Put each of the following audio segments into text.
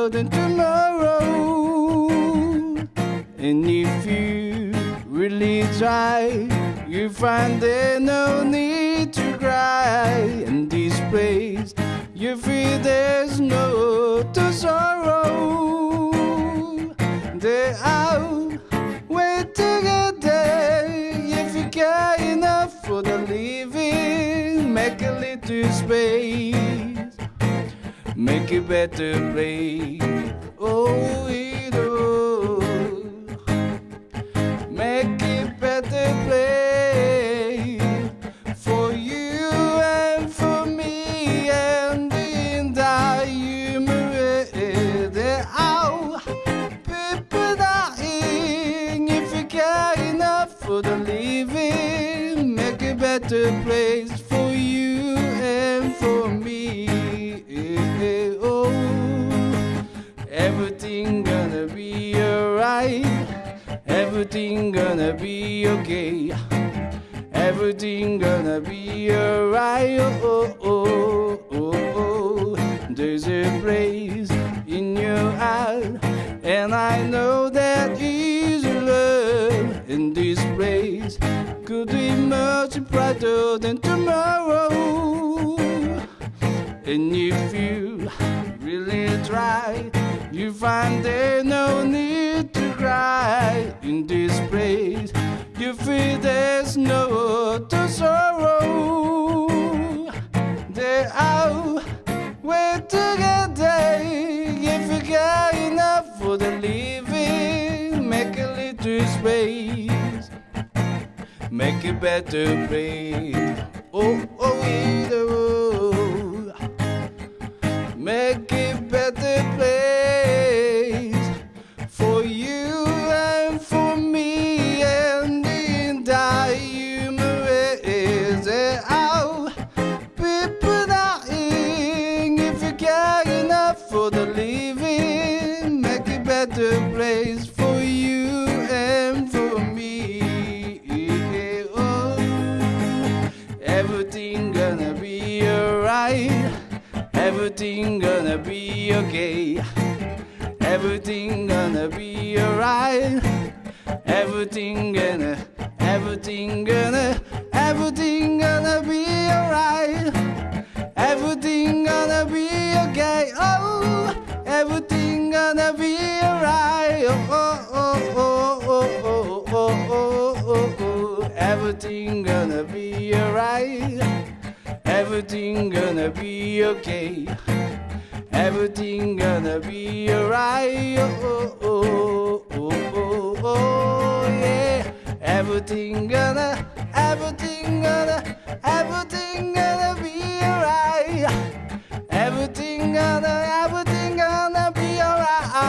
brighter than tomorrow. And if you really try, you find there's no need to cry. In this place, you feel there's no to sorrow. They out wait together if you care enough for the living. Make a little space, make a better place. Oh, it make a better place for you and for me and the entire human race. There are people dying if you care enough for the living. Make a better place be alright. Everything gonna be okay. Everything gonna be alright. Oh, oh, oh, oh, oh. There's a place in your heart, and I know that is love in this place. Could be much brighter than tomorrow. Find there's no need to cry in this place. You feel there's no to sorrow. They're out, we're together. If you got enough for the living, make a little space, make a better place. Oh, oh, it, okay. Everything gonna be alright. Everything gonna, everything gonna, everything gonna be alright. Everything gonna be okay. Oh, everything gonna be alright. Oh, oh, oh, oh, oh, oh, oh, oh, oh. Everything gonna be alright. Everything gonna be okay. Everything gonna be alright. Oh, oh, oh, oh, oh, yeah. Everything gonna, everything gonna, everything gonna be alright. Everything gonna, everything gonna be alright.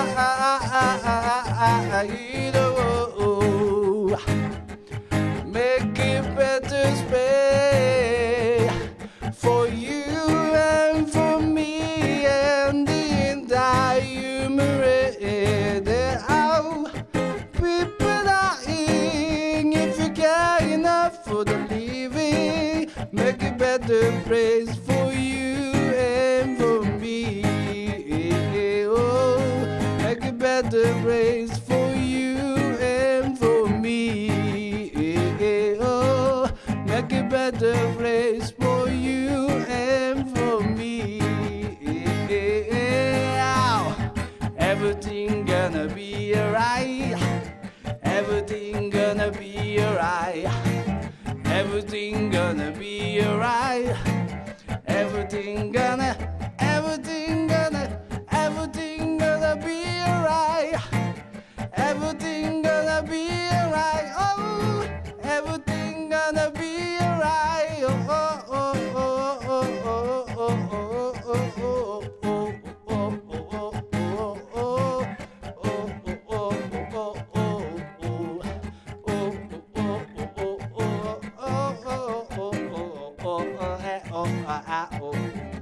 Better place for you and for me. Oh, make a better place Everything gonna be alright. Everything gonna oh, ah, ah, oh.